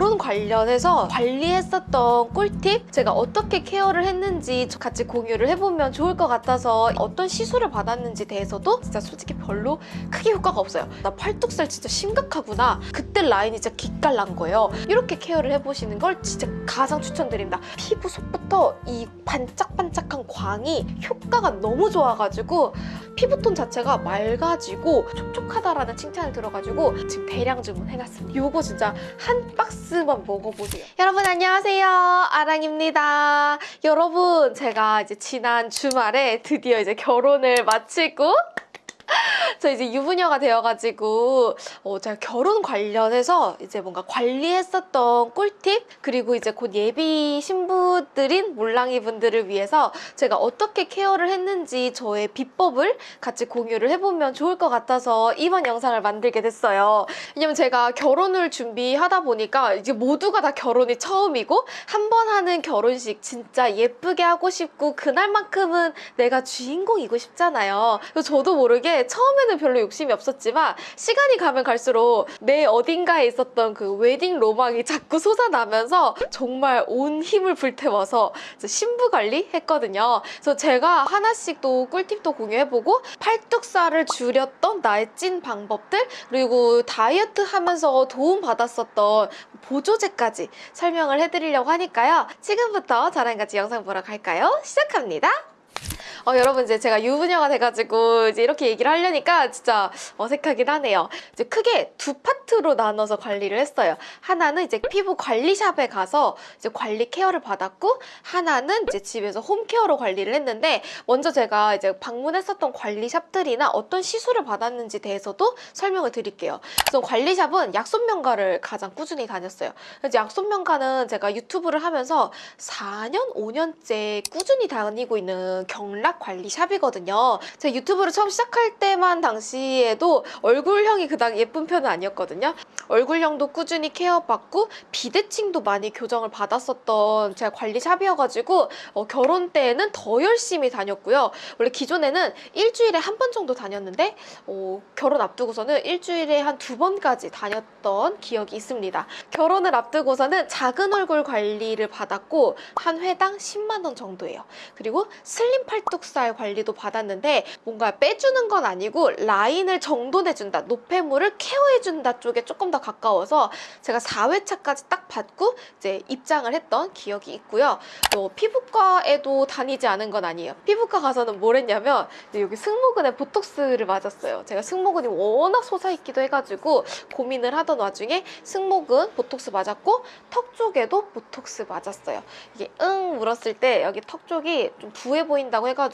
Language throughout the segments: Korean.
결혼 관련해서 관리했었던 꿀팁? 제가 어떻게 케어를 했는지 같이 공유를 해보면 좋을 것 같아서 어떤 시술을 받았는지 대해서도 진짜 솔직히 별로 크게 효과가 없어요. 나 팔뚝살 진짜 심각하구나. 그때 라인이 진짜 기깔 난 거예요. 이렇게 케어를 해보시는 걸 진짜 가장 추천드립니다. 피부 속부터 이 반짝반짝한 광이 효과가 너무 좋아가지고 피부톤 자체가 맑아지고 촉촉하다라는 칭찬을 들어가지고 지금 대량 주문해놨습니다. 이거 진짜 한 박스 만 먹어보세요. 여러분 안녕하세요. 아랑입니다. 여러분 제가 이제 지난 주말에 드디어 이제 결혼을 마치고 저 이제 유부녀가 되어가지고 어, 제가 결혼 관련해서 이제 뭔가 관리했었던 꿀팁 그리고 이제 곧 예비 신부들인 몰랑이 분들을 위해서 제가 어떻게 케어를 했는지 저의 비법을 같이 공유를 해보면 좋을 것 같아서 이번 영상을 만들게 됐어요. 왜냐면 제가 결혼을 준비하다 보니까 이제 모두가 다 결혼이 처음이고 한 번 하는 결혼식 진짜 예쁘게 하고 싶고 그날만큼은 내가 주인공이고 싶잖아요. 저도 모르게 처음에 는 별로 욕심이 없었지만 시간이 가면 갈수록 내 어딘가에 있었던 그 웨딩 로망이 자꾸 솟아나면서 정말 온 힘을 불태워서 신부 관리 했거든요. 그래서 제가 하나씩 또 꿀팁도 공유해보고 팔뚝살을 줄였던 나의 찐 방법들 그리고 다이어트 하면서 도움 받았었던 보조제까지 설명을 해드리려고 하니까요. 지금부터 저랑 같이 영상 보러 갈까요? 시작합니다. 어, 여러분 이제 제가 유부녀가 돼가지고 이제 이렇게 얘기를 하려니까 진짜 어색하긴 하네요. 이제 크게 두 파트로 나눠서 관리를 했어요. 하나는 이제 피부 관리샵에 가서 이제 관리 케어를 받았고 하나는 이제 집에서 홈케어로 관리를 했는데 먼저 제가 이제 방문했었던 관리샵들이나 어떤 시술을 받았는지 대해서도 설명을 드릴게요. 그래서 관리샵은 약손명가를 가장 꾸준히 다녔어요. 그래서 약손명가는 제가 유튜브를 하면서 4년, 5년째 꾸준히 다니고 있는 경락 관리샵이거든요. 제가 유튜브를 처음 시작할 때만 당시에도 얼굴형이 그닥 예쁜 편은 아니었거든요. 얼굴형도 꾸준히 케어받고 비대칭도 많이 교정을 받았었던 제가 관리샵이어가지고 어, 결혼 때에는 더 열심히 다녔고요. 원래 기존에는 일주일에 한 번 정도 다녔는데 어, 결혼 앞두고서는 일주일에 한 두 번까지 다녔던 기억이 있습니다. 결혼을 앞두고서는 작은 얼굴 관리를 받았고 한 회당 10만 원 정도예요. 그리고 슬림 팔뚝 살 관리도 받았는데 뭔가 빼주는 건 아니고 라인을 정돈해준다, 노폐물을 케어해준다 쪽에 조금 더 가까워서 제가 4회차까지 딱 받고 이제 입장을 했던 기억이 있고요. 또 피부과에도 다니지 않은 건 아니에요. 피부과 가서는 뭘 했냐면 여기 승모근에 보톡스를 맞았어요. 제가 승모근이 워낙 솟아있기도 해가지고 고민을 하던 와중에 승모근 보톡스 맞았고 턱 쪽에도 보톡스 맞았어요. 이게 응 물었을 때 여기 턱 쪽이 좀 부해 보인다고 해가지고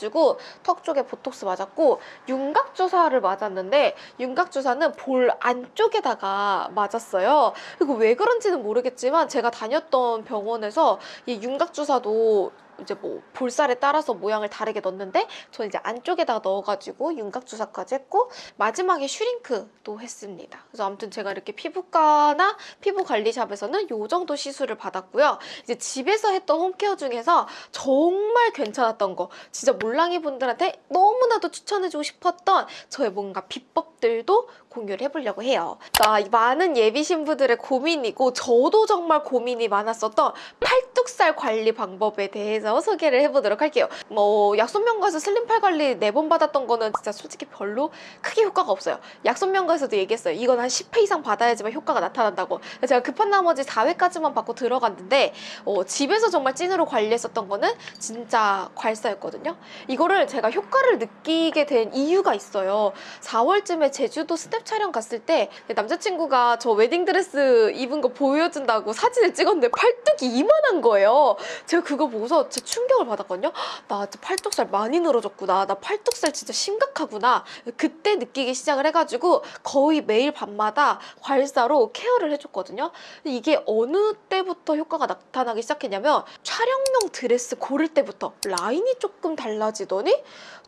턱 쪽에 보톡스 맞았고 윤곽 주사를 맞았는데 윤곽 주사는 볼 안쪽에다가 맞았어요. 그리고 왜 그런지는 모르겠지만 제가 다녔던 병원에서 이 윤곽 주사도 이제 뭐 볼살에 따라서 모양을 다르게 넣는데 저는 이제 안쪽에다가 넣어가지고 윤곽 주사까지 했고 마지막에 슈링크도 했습니다. 그래서 아무튼 제가 이렇게 피부과나 피부 관리샵에서는 요 정도 시술을 받았고요. 이제 집에서 했던 홈케어 중에서 정말 괜찮았던 거 진짜 몰랑이 분들한테 너무나도 추천해주고 싶었던 저의 뭔가 비법들도 공유를 해보려고 해요. 나 많은 예비 신부들의 고민이고 저도 정말 고민이 많았었던 팔뚝살 관리 방법에 대해서 소개를 해보도록 할게요. 뭐 약손명가에서 슬림팔 관리 네 번 받았던 거는 진짜 솔직히 별로 크게 효과가 없어요. 약손명가에서도 얘기했어요. 이건 한 10회 이상 받아야지만 효과가 나타난다고. 제가 급한 나머지 4회까지만 받고 들어갔는데 어, 집에서 정말 찐으로 관리했었던 거는 진짜 괄사였거든요. 이거를 제가 효과를 느끼게 된 이유가 있어요. 4월쯤에 제주도 스냅 촬영 갔을 때 남자친구가 저 웨딩드레스 입은 거 보여준다고 사진을 찍었는데 팔뚝이 이만한 거예요. 제가 그거 보고서 진짜 충격을 받았거든요. 나 팔뚝살 많이 늘어졌구나. 나 팔뚝살 진짜 심각하구나. 그때 느끼기 시작을 해가지고 거의 매일 밤마다 괄사로 케어를 해줬거든요. 이게 어느 때부터 효과가 나타나기 시작했냐면 촬영용 드레스 고를 때부터 라인이 조금 달라지더니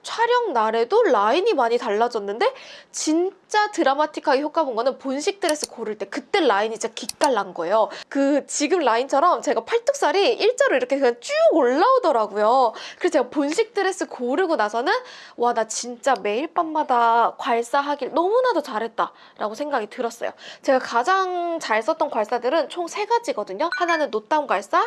촬영 날에도 라인이 많이 달라졌는데 진짜 드라마틱하게 효과 본 거는 본식 드레스 고를 때 그때 라인이 진짜 기깔난 거예요. 그 지금 라인처럼 제가 팔뚝살이 일자로 이렇게 그냥 쭉 올라오더라고요. 그래서 제가 본식 드레스 고르고 나서는 와 나 진짜 매일 밤마다 괄사하길 너무나도 잘했다 라고 생각이 들었어요. 제가 가장 잘 썼던 괄사들은 총 세 가지거든요. 하나는 노땀 괄사,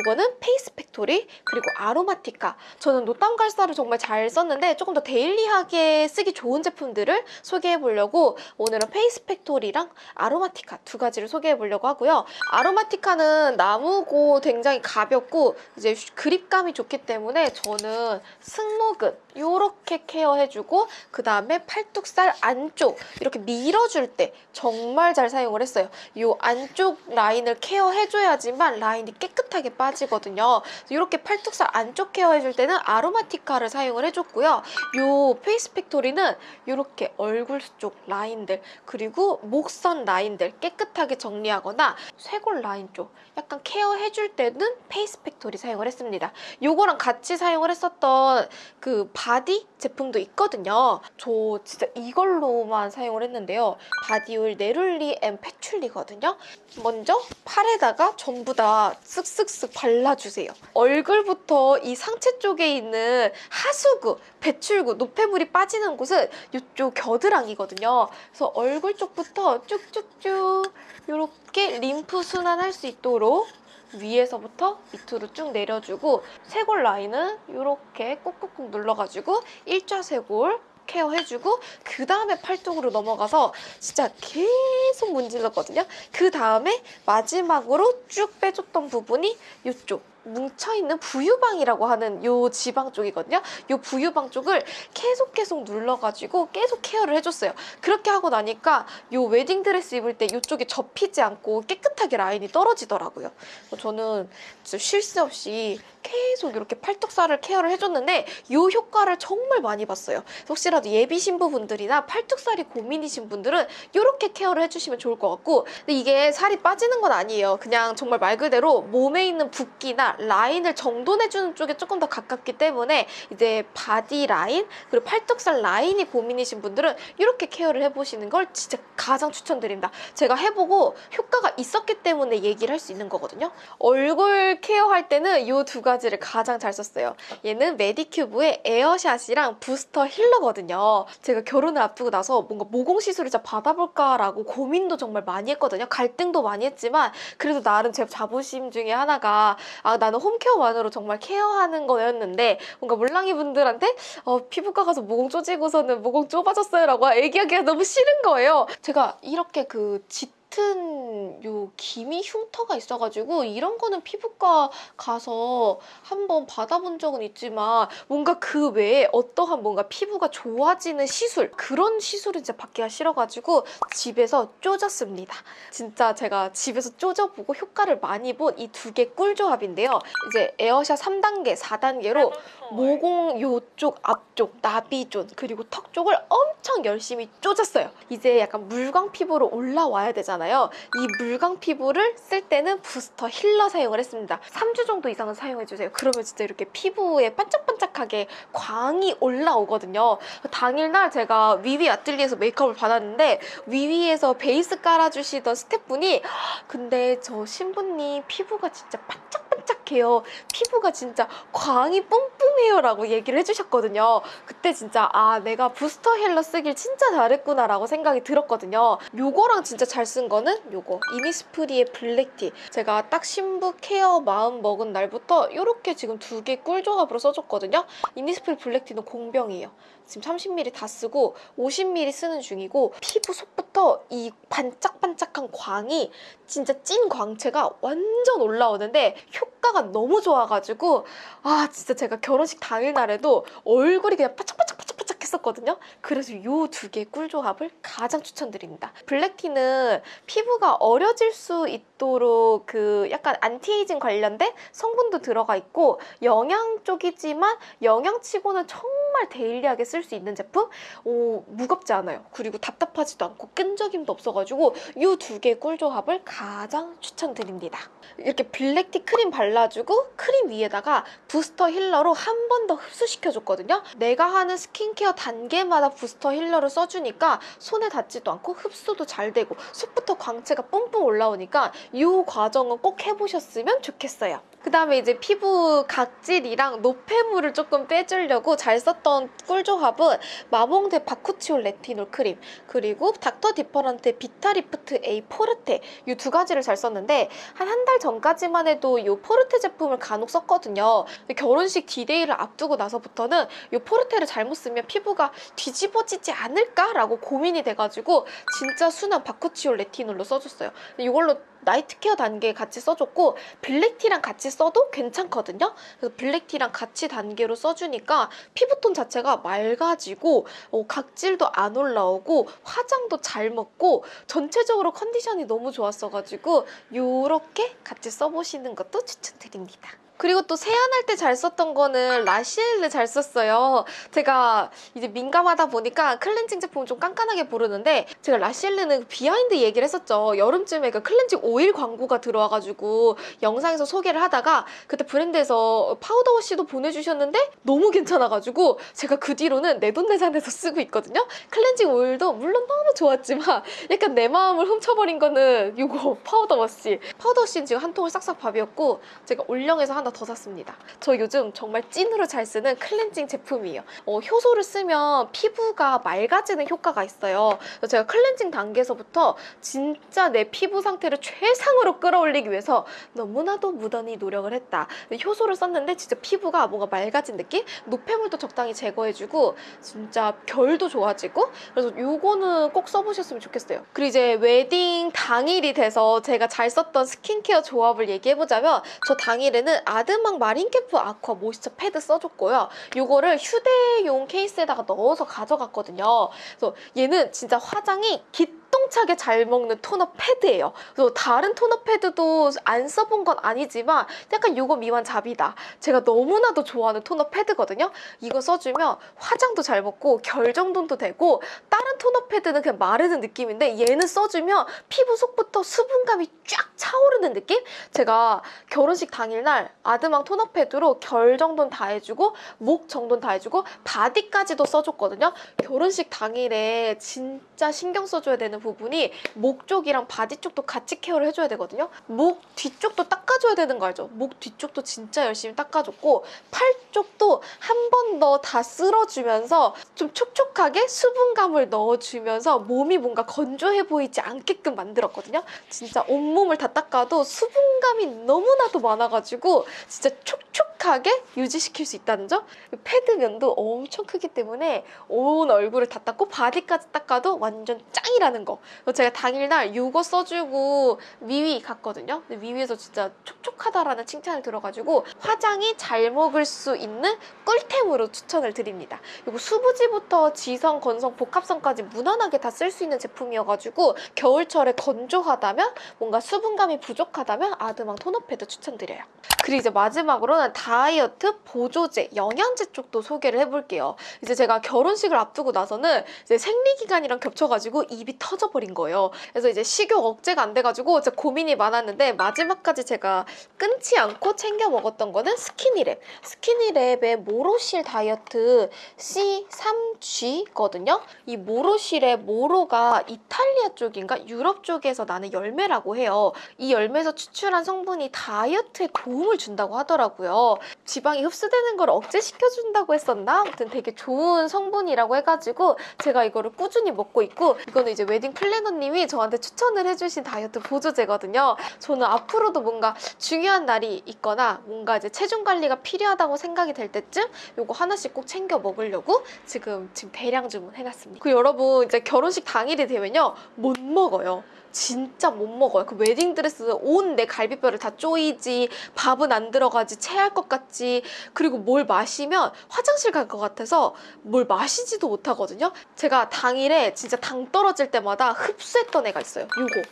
이거는 페이스 팩토리, 그리고 아로마티카. 저는 노땀 괄사를 정말 잘 썼는데 조금 더 daily하게 쓰기 좋은 제품들을 소개해 보려고 오늘은 페이스 팩토리랑 아로마티카 두 가지를 소개해 보려고 하고요. 아로마티카는 나무고 굉장히 가볍고 이제 그립감이 좋기 때문에 저는 승모근 이렇게 케어해주고 그 다음에 팔뚝살 안쪽 이렇게 밀어줄 때 정말 잘 사용을 했어요. 이 안쪽 라인을 케어해줘야지만 라인이 깨끗하게 빠지거든요. 이렇게 팔뚝살 안쪽 케어해줄 때는 아로마티카를 사용을 해줬고요. 이 페이스 팩토리는 이렇게 얼굴 쪽 라인들 그리고 목선 라인들 깨끗하게 정리하거나 쇄골 라인 쪽 약간 케어해줄 때는 페이스 팩토리 사용을 했습니다. 요거랑 같이 사용을 했었던 그 바디 제품도 있거든요. 저 진짜 이걸로만 사용을 했는데요. 바디오일 neroli and patchouli거든요. 먼저 팔에다가 전부 다 쓱쓱쓱 발라주세요. 얼굴부터 이 상체 쪽에 있는 하수구, 배출구, 노폐물이 빠지는 곳은 이쪽 겨드랑이거든요. 그래서 얼굴 쪽부터 쭉쭉쭉 이렇게 림프 순환할 수 있도록 위에서부터 밑으로 쭉 내려주고 쇄골 라인은 이렇게 꾹꾹꾹 눌러가지고 일자쇄골 케어해주고 그 다음에 팔뚝으로 넘어가서 진짜 계속 문질렀거든요. 그 다음에 마지막으로 쭉 빼줬던 부분이 이쪽 뭉쳐있는 부유방이라고 하는 요 지방 쪽이거든요. 요 부유방 쪽을 계속 계속 눌러가지고 계속 케어를 해줬어요. 그렇게 하고 나니까 요 웨딩드레스 입을 때 이쪽이 접히지 않고 깨끗하게 라인이 떨어지더라고요. 저는 쉴 새 없이 계속 이렇게 팔뚝살을 케어를 해줬는데 요 효과를 정말 많이 봤어요. 혹시라도 예비 신부분들이나 팔뚝살이 고민이신 분들은 이렇게 케어를 해주시면 좋을 것 같고 근데 이게 살이 빠지는 건 아니에요. 그냥 정말 말 그대로 몸에 있는 붓기나 라인을 정돈해주는 쪽에 조금 더 가깝기 때문에 이제 바디 라인 그리고 팔뚝살 라인이 고민이신 분들은 이렇게 케어를 해보시는 걸 진짜 가장 추천드립니다. 제가 해보고 효과가 있었기 때문에 얘기를 할 수 있는 거거든요. 얼굴 케어할 때는 이 두 가지를 가장 잘 썼어요. 얘는 메디큐브의 에어샷이랑 부스터 힐러거든요. 제가 결혼을 앞두고 나서 뭔가 모공 시술을 받아볼까라고 고민도 정말 많이 했거든요. 갈등도 많이 했지만 그래도 나름 제 자부심 중에 하나가 아 나는 홈케어만으로 정말 케어하는 거였는데 뭔가 물랑이 분들한테 어, 피부과 가서 모공 쪼지고서는 모공 좁아졌어요 라고 얘기하기가 너무 싫은 거예요. 제가 이렇게 그 짙 은 요 기미 흉터가 있어가지고 이런 거는 피부과 가서 한번 받아본 적은 있지만 뭔가 그 외에 어떠한 뭔가 피부가 좋아지는 시술 그런 시술은 진짜 받기가 싫어가지고 집에서 쪼졌습니다. 진짜 제가 집에서 쪼져보고 효과를 많이 본 이 두 개 꿀조합인데요. 이제 에어샷 3단계, 4단계로 모공 요쪽 앞쪽 나비존 그리고 턱 쪽을 엄청 열심히 쪼졌어요. 이제 약간 물광 피부로 올라와야 되잖아요. 이 물광 피부를 쓸 때는 부스터 힐러 사용을 했습니다. 3주 정도 이상은 사용해주세요. 그러면 진짜 이렇게 피부에 반짝반짝하게 광이 올라오거든요. 당일날 제가 위위 아틀리에서 메이크업을 받았는데 위위에서 베이스 깔아주시던 스태프분이 근데 저 신부님 피부가 진짜 반짝 반짝해요. 피부가 진짜 광이 뿜뿜해요 라고 얘기를 해주셨거든요. 그때 진짜 아 내가 부스터 힐러 쓰길 진짜 잘했구나 라고 생각이 들었거든요. 요거랑 진짜 잘 쓴 거는 요거 이니스프리의 블랙티 제가 딱 신부 care 마음 먹은 날부터 이렇게 지금 두 개 꿀 조합으로 써줬거든요. 이니스프리 블랙티는 공병이에요. 지금 30ml 다 쓰고 50ml 쓰는 중이고 피부 속부터 이 반짝반짝한 광이 진짜 찐 광채가 완전 올라오는데 효과가 너무 좋아가지고 아 진짜 제가 결혼식 당일날에도 얼굴이 그냥 반짝반짝반짝반짝 했었거든요. 그래서 이 두개 꿀조합을 가장 추천드립니다. 블랙티는 피부가 어려질 수 있도록 그 약간 안티에이징 관련된 성분도 들어가 있고 영양 쪽이지만 영양치고는 정말 daily하게 쓸 수 있는 제품? 오, 무겁지 않아요. 그리고 답답하지도 않고 끈적임도 없어가지고 이 두개 꿀조합을 가장 추천드립니다. 이렇게 블랙티 크림 발라주고 크림 위에다가 부스터 힐러로 한 번 더 흡수시켜줬거든요. 내가 하는 스킨케어 단계마다 부스터 힐러를 써주니까 손에 닿지도 않고 흡수도 잘 되고 속부터 광채가 뿜뿜 올라오니까 이 과정은 꼭 해보셨으면 좋겠어요. 그 다음에 이제 피부 각질이랑 노폐물을 조금 빼주려고 잘 썼던 꿀 조합은 마몽드 바쿠치올 레티놀 크림 그리고 닥터 디퍼런트 비타리프트 A 포르테 이 두 가지를 잘 썼는데 한 한 달 전까지만 해도 이 포르테 제품을 간혹 썼거든요. 결혼식 디데이를 앞두고 나서부터는 이 포르테를 잘못 쓰면 피부가 뒤집어지지 않을까라고 고민이 돼가지고 진짜 순한 바쿠치올 레티놀로 써줬어요. 이걸로 night care 단계에 같이 써줬고 블랙티랑 같이 써도 괜찮거든요. 그래서 블랙티랑 같이 단계로 써주니까 피부톤 자체가 맑아지고 어, 각질도 안 올라오고 화장도 잘 먹고 전체적으로 컨디션이 너무 좋았어가지고 이렇게 같이 써보시는 것도 추천드립니다. 그리고 또 세안할 때 잘 썼던 거는 라시엘을 잘 썼어요. 제가 이제 민감하다 보니까 클렌징 제품을 좀 깐깐하게 고르는데 제가 라시엘르는 behind 얘기를 했었죠. 여름쯤에 그 클렌징 오일 광고가 들어와가지고 영상에서 소개를 하다가 그때 브랜드에서 powder wash도 보내주셨는데 너무 괜찮아가지고 제가 그 뒤로는 내돈내산해서 쓰고 있거든요. 클렌징 오일도 물론 좋았지만 약간 내 마음을 훔쳐버린 거는 이거 powder wash. powder wash는 지금 한 통을 싹싹 비웠고 제가 올영에서 하나 더 샀습니다. 저 요즘 정말 찐으로 잘 쓰는 클렌징 제품이에요. 어, 효소를 쓰면 피부가 맑아지는 효과가 있어요. 제가 클렌징 단계에서부터 진짜 내 피부 상태를 최상으로 끌어올리기 위해서 너무나도 무던히 노력을 했다. 효소를 썼는데 진짜 피부가 뭔가 맑아진 느낌? 노폐물도 적당히 제거해주고 진짜 결도 좋아지고 그래서 요거는 꼭 써보셨으면 좋겠어요. 그리고 이제 웨딩 당일이 돼서 제가 잘 썼던 스킨케어 조합을 얘기해보자면 저 당일에는 아드망 마린캠프 아쿠아 모이스처 패드 써줬고요. 요거를 휴대용 케이스에다가 넣어서 가져갔거든요. 그래서 얘는 진짜 화장이 기 똥차게 잘 먹는 토너 패드예요. 그래서 다른 토너 패드도 안 써본 건 아니지만 약간 요거 미완 잡이다. 제가 너무나도 좋아하는 토너 패드거든요. 이거 써주면 화장도 잘 먹고 결 정돈도 되고 다른 토너 패드는 그냥 마르는 느낌인데 얘는 써주면 피부 속부터 수분감이 쫙 차오르는 느낌? 제가 결혼식 당일날 아드망 토너 패드로 결 정돈 다 해주고 목 정돈 다 해주고 바디까지도 써줬거든요. 결혼식 당일에 진짜 신경 써줘야 되는 부분이 목 쪽이랑 바디 쪽도 같이 care를 해줘야 되거든요. 목 뒤쪽도 닦아줘야 되는 거 알죠? 목 뒤쪽도 진짜 열심히 닦아줬고 팔 쪽도 한 번 더 다 쓸어주면서 좀 촉촉하게 수분감을 넣어주면서 몸이 뭔가 건조해 보이지 않게끔 만들었거든요. 진짜 온몸을 다 닦아도 수분감이 너무나도 많아가지고 진짜 촉촉하게 유지시킬 수 있다는 점. 패드면도 엄청 크기 때문에 온 얼굴을 다 닦고 바디까지 닦아도 완전 짱이라는 거. 그래서 제가 당일날 이거 써주고 위위 갔거든요. 근데 위위에서 진짜 촉촉하다라는 칭찬을 들어가지고 화장이 잘 먹을 수 있는 꿀템으로 추천을 드립니다. 이거 수부지부터 지성, 건성, 복합성까지 무난하게 다 쓸 수 있는 제품이어가지고 겨울철에 건조하다면 뭔가 수분감이 부족하다면 아드망 토너 패드 추천드려요. 그리고 이제 마지막으로는 다이어트 보조제, 영양제 쪽도 소개를 해볼게요. 이제 제가 결혼식을 앞두고 나서는 이제 생리기간이랑 겹쳐가지고 입이 터 져버린 거예요. 그래서 이제 식욕 억제가 안 돼가지고 진짜 고민이 많았는데 마지막까지 제가 끊지 않고 챙겨 먹었던 거는 스키니랩. 스키니랩의 모로실 다이어트 C3G거든요. 이 모로실의 모로가 이탈리아 쪽인가 유럽 쪽에서 나는 열매라고 해요. 이 열매에서 추출한 성분이 다이어트에 도움을 준다고 하더라고요. 지방이 흡수되는 걸 억제시켜준다고 했었나? 아무튼 되게 좋은 성분이라고 해가지고 제가 이거를 꾸준히 먹고 있고 이거는 이제 웨딩 플래너님이 저한테 추천을 해주신 다이어트 보조제거든요. 저는 앞으로도 뭔가 중요한 날이 있거나 뭔가 이제 체중 관리가 필요하다고 생각이 될 때쯤 이거 하나씩 꼭 챙겨 먹으려고 지금 지금 대량 주문해놨습니다. 그 여러분 이제 결혼식 당일이 되면요 못 먹어요. 진짜 못 먹어요. 그 웨딩드레스 온 내 갈비뼈를 다 쪼이지, 밥은 안 들어가지, 체할 것 같지, 그리고 뭘 마시면 화장실 갈 것 같아서 뭘 마시지도 못하거든요. 제가 당일에 진짜 당 떨어질 때마다 흡수했던 애가 있어요. 요거.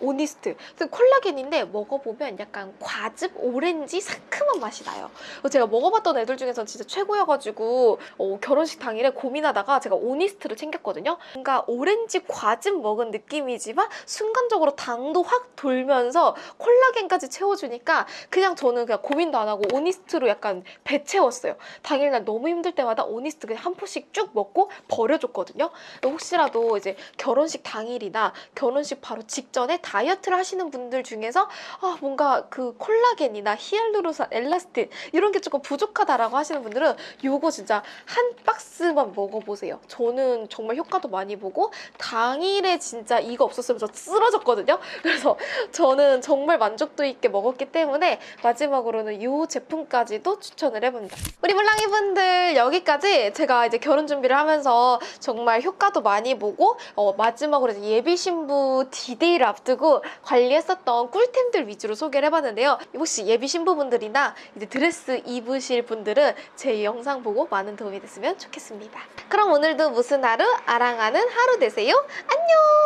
오니스트. 그 콜라겐인데 먹어보면 약간 과즙, 오렌지, 상큼한 맛이 나요. 제가 먹어봤던 애들 중에서 진짜 최고여가지고 어, 결혼식 당일에 고민하다가 제가 오니스트를 챙겼거든요. 뭔가 오렌지 과즙 먹은 느낌이지만 순간적으로 당도 확 돌면서 콜라겐까지 채워주니까 그냥 저는 그냥 고민도 안 하고 오니스트로 약간 배 채웠어요. 당일날 너무 힘들 때마다 오니스트 그냥 한 포씩 쭉 먹고 버려줬거든요. 혹시라도 이제 결혼식 당일이나 결혼식 바로 직전에 다이어트를 하시는 분들 중에서 아 뭔가 그 콜라겐이나 히알루론산, 엘라스틴 이런 게 조금 부족하다라고 하시는 분들은 요거 진짜 한 박스만 먹어보세요. 저는 정말 효과도 많이 보고 당일에 진짜 이거 없었으면 저 쓰러졌거든요. 그래서 저는 정말 만족도 있게 먹었기 때문에 마지막으로는 이 제품까지도 추천을 해봅니다. 우리 물랑이 분들 여기까지 제가 이제 결혼 준비를 하면서 정말 효과도 많이 보고 어, 마지막으로 예비 신부 디데이를 앞두고 관리했었던 꿀템들 위주로 소개를 해봤는데요. 혹시 예비 신부분들이나 이제 드레스 입으실 분들은 제 영상 보고 많은 도움이 됐으면 좋겠습니다. 그럼 오늘도 무슨 하루 아랑하는 하루 되세요. 안녕!